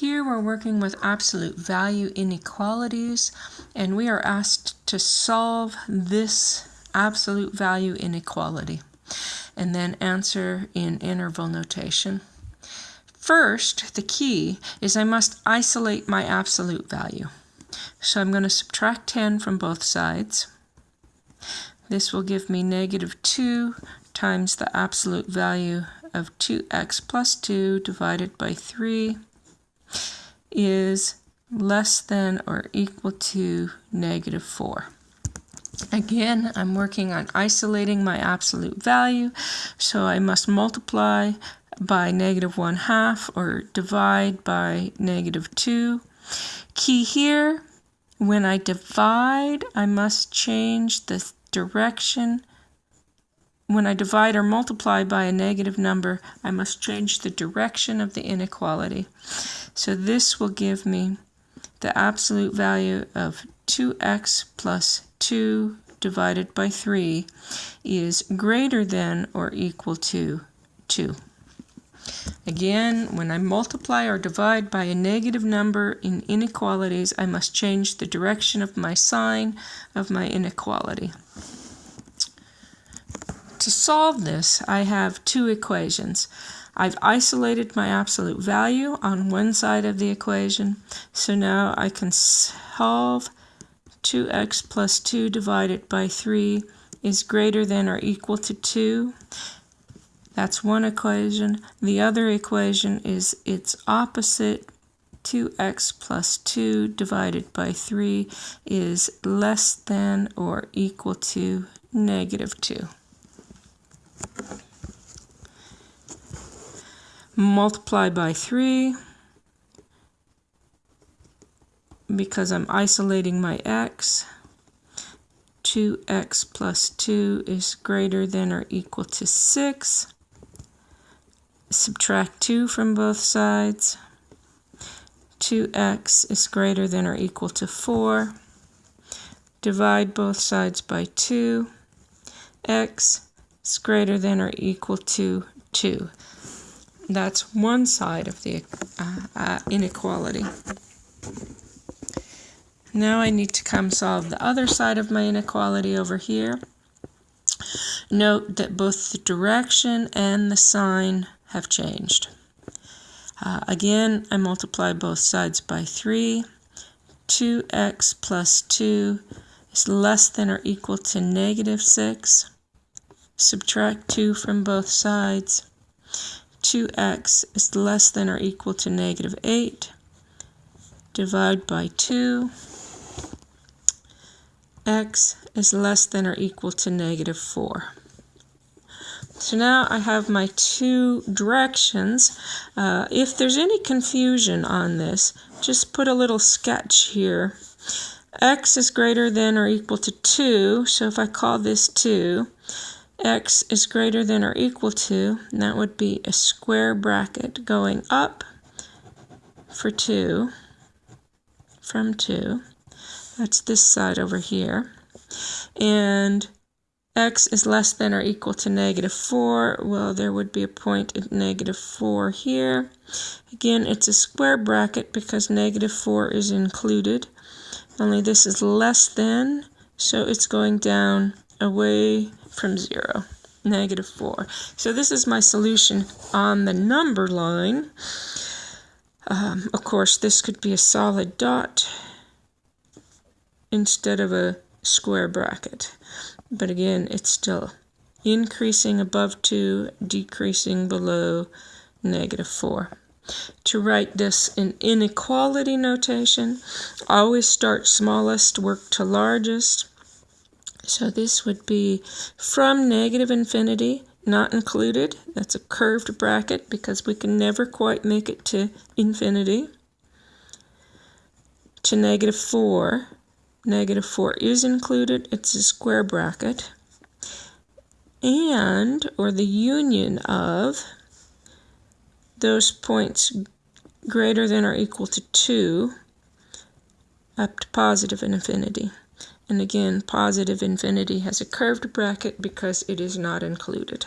Here we're working with absolute value inequalities and we are asked to solve this absolute value inequality and then answer in interval notation. First, the key is I must isolate my absolute value. So I'm going to subtract 10 from both sides. This will give me negative 2 times the absolute value of 2x plus 2 divided by 3 is less than or equal to negative 4. Again, I'm working on isolating my absolute value, so I must multiply by negative 1 half or divide by negative 2. Key here, when I divide, I must change the direction. When I divide or multiply by a negative number, I must change the direction of the inequality. So this will give me the absolute value of 2x plus 2 divided by 3 is greater than or equal to 2. Again, when I multiply or divide by a negative number in inequalities, I must change the direction of my sign of my inequality. To solve this, I have two equations. I've isolated my absolute value on one side of the equation, so now I can solve 2x plus 2 divided by 3 is greater than or equal to 2. That's one equation. The other equation is its opposite. 2x plus 2 divided by 3 is less than or equal to negative 2. Multiply by 3 because I'm isolating my x. 2x plus 2 is greater than or equal to 6 subtract 2 from both sides. 2x is greater than or equal to 4. Divide both sides by 2. x is greater than or equal to 2. That's one side of the uh, uh, inequality. Now I need to come solve the other side of my inequality over here. Note that both the direction and the sign have changed. Uh, again, I multiply both sides by 3. 2x plus 2 is less than or equal to negative 6. Subtract 2 from both sides. 2x is less than or equal to negative 8. Divide by 2. x is less than or equal to negative 4. So now I have my two directions. Uh, if there's any confusion on this, just put a little sketch here. x is greater than or equal to 2, so if I call this 2, x is greater than or equal to, and that would be a square bracket going up for 2, from 2. That's this side over here. And x is less than or equal to negative 4, well, there would be a point at negative 4 here. Again, it's a square bracket because negative 4 is included. Only this is less than, so it's going down away from 0, negative 4. So this is my solution on the number line. Um, of course, this could be a solid dot instead of a square bracket. But again, it's still increasing above 2, decreasing below negative 4. To write this in inequality notation, always start smallest, work to largest. So this would be from negative infinity, not included. That's a curved bracket because we can never quite make it to infinity. To negative 4, negative 4 is included, it's a square bracket, and, or the union of, those points greater than or equal to 2 up to positive infinity. And again, positive infinity has a curved bracket because it is not included.